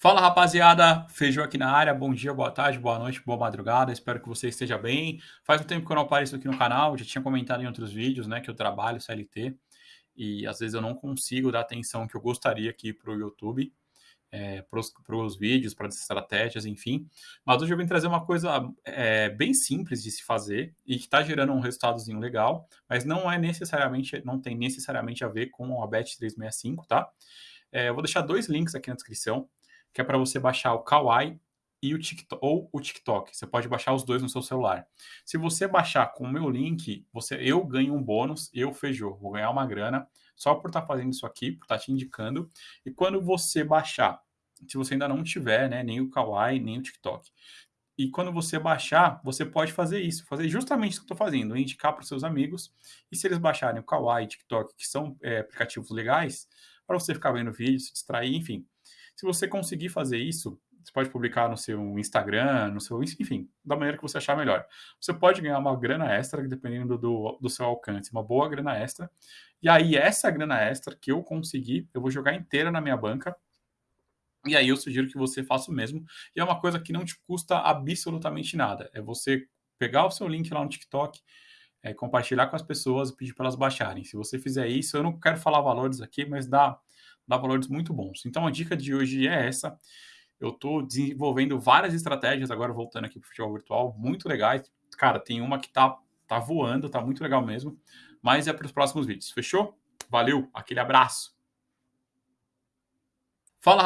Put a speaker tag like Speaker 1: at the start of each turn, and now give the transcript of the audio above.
Speaker 1: Fala rapaziada, Feijão aqui na área, bom dia, boa tarde, boa noite, boa madrugada, espero que você esteja bem. Faz um tempo que eu não apareço aqui no canal, já tinha comentado em outros vídeos, né, que eu trabalho CLT e às vezes eu não consigo dar atenção que eu gostaria aqui para o YouTube, é, para os vídeos, para as estratégias, enfim. Mas hoje eu vim trazer uma coisa é, bem simples de se fazer e que está gerando um resultadozinho legal, mas não é necessariamente, não tem necessariamente a ver com a Bet365, tá? É, eu vou deixar dois links aqui na descrição que é para você baixar o Kawaii e o TikTok, ou o TikTok. Você pode baixar os dois no seu celular. Se você baixar com o meu link, você, eu ganho um bônus, eu feijou, vou ganhar uma grana só por estar tá fazendo isso aqui, por estar tá te indicando. E quando você baixar, se você ainda não tiver, né, nem o Kawaii, nem o TikTok, e quando você baixar, você pode fazer isso, fazer justamente isso que eu estou fazendo, indicar para os seus amigos. E se eles baixarem o Kawaii TikTok, que são é, aplicativos legais, para você ficar vendo vídeo, se distrair, enfim, se você conseguir fazer isso, você pode publicar no seu Instagram, no seu, enfim, da maneira que você achar melhor. Você pode ganhar uma grana extra, dependendo do, do seu alcance, uma boa grana extra. E aí, essa grana extra que eu conseguir, eu vou jogar inteira na minha banca. E aí, eu sugiro que você faça o mesmo. E é uma coisa que não te custa absolutamente nada. É você pegar o seu link lá no TikTok, é, compartilhar com as pessoas e pedir para elas baixarem. Se você fizer isso, eu não quero falar valores aqui, mas dá dá valores muito bons. Então a dica de hoje é essa. Eu estou desenvolvendo várias estratégias, agora voltando aqui para o futebol virtual, muito legais. Cara, tem uma que tá, tá voando, tá muito legal mesmo. Mas é para os próximos vídeos. Fechou? Valeu, aquele abraço.